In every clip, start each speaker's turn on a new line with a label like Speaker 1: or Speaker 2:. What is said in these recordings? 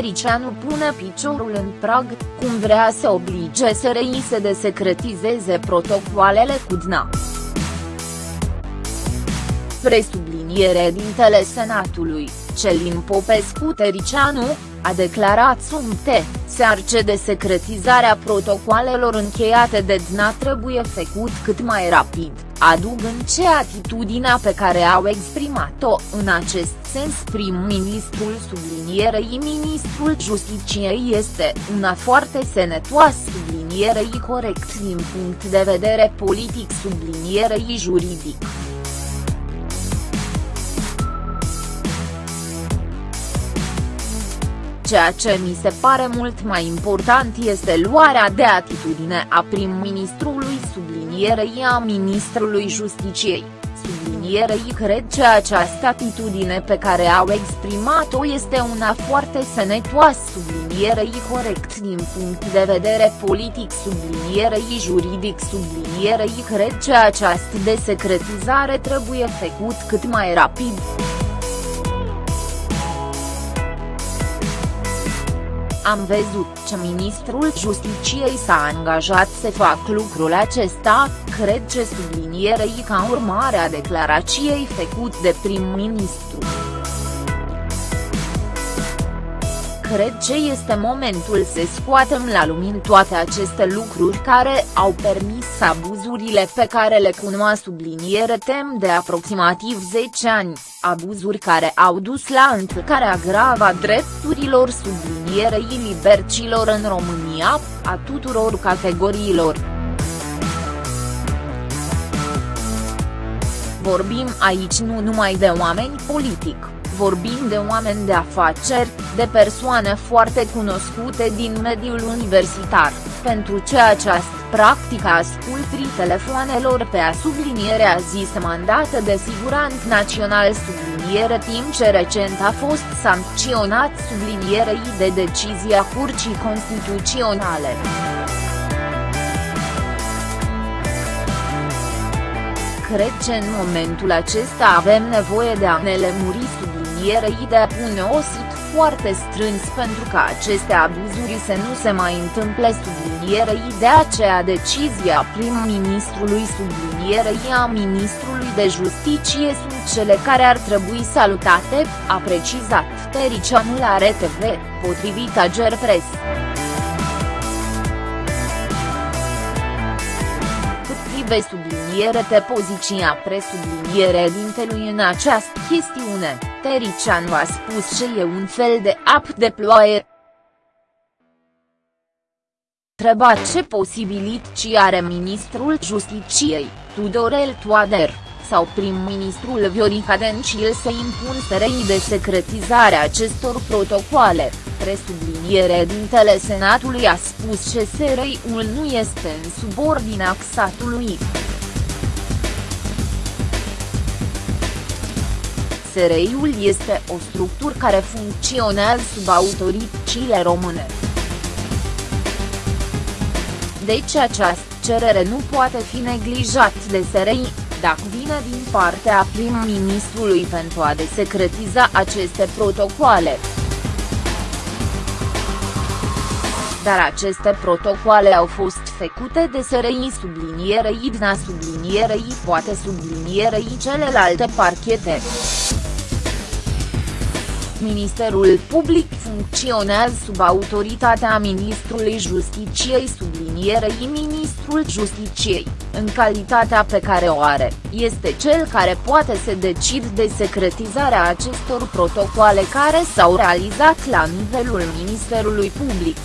Speaker 1: Tericianu pune piciorul în prag, cum vrea să oblige SRI să desecretizeze protocoalele cu DNA. Presubliniere dintele Senatului, Celin Popescu Tericianu, a declarat sumte, se arce de secretizarea protocoalelor încheiate de DNA trebuie făcut cât mai rapid, adugând ce atitudinea pe care au exprimat-o în acest sens prim-ministrul sublinierei ministrul Justiciei este una foarte senetoasă sublinierei corect din punct de vedere politic sublinierei juridic. Ceea ce mi se pare mult mai important este luarea de atitudine a prim-ministrului sublinierei a ministrului Justiciei. Sublinierei cred că această atitudine pe care au exprimat-o este una foarte sănătoasă sublinierei corect din punct de vedere politic sublinierei juridic sublinierei cred că această desecretizare trebuie făcut cât mai rapid. Am văzut ce ministrul Justiciei s-a angajat să fac lucrul acesta, cred ce sublinierei ca urmare a declarației făcut de prim-ministru. Cred ce este momentul să scoatem la lumină toate aceste lucruri care au permis abuzurile pe care le cunoa subliniere tem de aproximativ 10 ani, abuzuri care au dus la încălcarea gravă a drepturilor sublinierei libercilor în România, a tuturor categoriilor. Vorbim aici nu numai de oameni politic vorbim de oameni de afaceri, de persoane foarte cunoscute din mediul universitar, pentru ce această practică ascultrii telefoanelor pe a sublinierea zis mandată de siguranță național subliniere timp ce recent a fost sancționat sublinierei de decizia Curții Constituționale. Cred că în momentul acesta avem nevoie de a ne lămuri sublinierei de a pune o sit foarte strâns pentru ca aceste abuzuri să nu se mai întâmple sublinierei de aceea decizia prim-ministrului sublinierei a ministrului de justiție sunt cele care ar trebui salutate, a precizat Tericianu la RTV, potrivit Ager Press. Cât subliniere pe poziția presubliniere dintelui în această chestiune. Tericianu a spus că e un fel de ap de ploaie. Întrebat ce posibilități are ministrul Justiciei, Tudorel Toader, sau prim-ministrul Viorica Dencil să impun SRI de secretizare acestor protocoale, presubliniere dintele Senatului a spus că SRI-ul nu este în subordinea statului. SRI-ul este o structură care funcționează sub autoritățile române. Deci această cerere nu poate fi neglijat de SRI, dacă vine din partea prim-ministrului pentru a desecretiza aceste protocoale. Dar aceste protocoale au fost făcute de SRI sublinierei IDNA sublinierei poate sublinierei celelalte parchete. Ministerul Public funcționează sub autoritatea Ministrului Justiciei sublinierei Ministrul Justiciei, în calitatea pe care o are, este cel care poate să decid de secretizarea acestor protocoale care s-au realizat la nivelul Ministerului Public.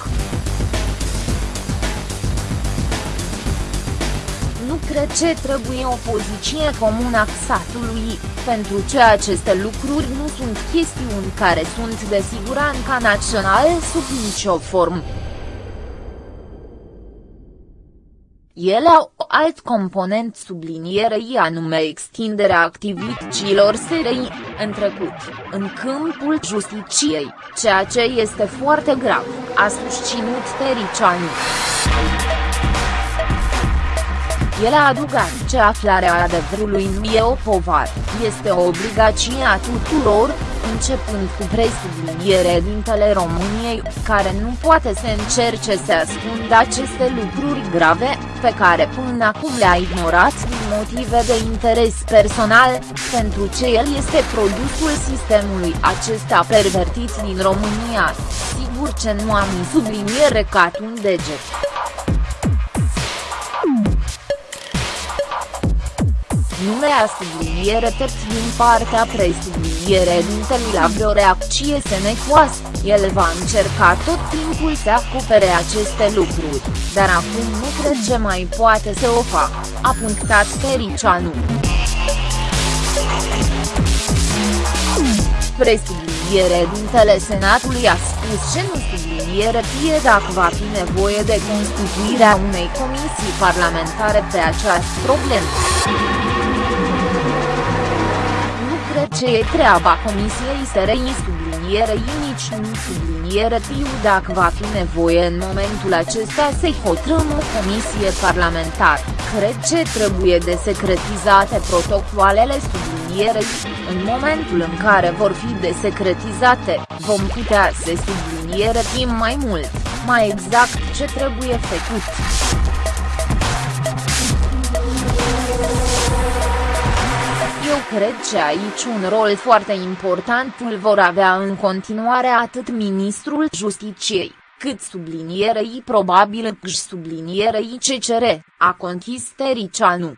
Speaker 1: Cred ce trebuie o poziție comună a statului, pentru ce aceste lucruri nu sunt chestiuni care sunt de siguranță națională sub nicio formă. Ele au alt component sublinierei anume extinderea activităților SRI, în trecut, în câmpul justiciei, ceea ce este foarte grav, a susținut Tericianu. El a adugat ce aflarea adevărului nu e o povară, este o obligație a tuturor, începând cu presubliniere dintele României, care nu poate să încerce să ascundă aceste lucruri grave, pe care până acum le-a ignorat din motive de interes personal, pentru ce el este produsul sistemului acesta pervertit din România, sigur ce nu am subliniere ca un deget. Numea subliniere tept din partea presubliniere dintelui la vreo reacție senecoasă, el va încerca tot timpul să acopere aceste lucruri, dar acum nu cred ce mai poate să o facă, a punctat Tericianu. Presubliniere dintele Senatului a spus ce nu subliniere fie dacă va fi nevoie de constituirea unei comisii parlamentare pe această problemă ce e treaba Comisiei SRI sublinierei nici nu subliniere tiu dacă va fi nevoie în momentul acesta să-i hotărâm o comisie parlamentară, cred ce trebuie de secretizate protocoalele sublinierei, în momentul în care vor fi desecretizate, vom putea să subliniere timp mai mult, mai exact ce trebuie făcut. Cred că aici un rol foarte important îl vor avea în continuare atât ministrul Justiciei, cât sublinierei probabil și sublinierei CCR, a conchis Tericianu.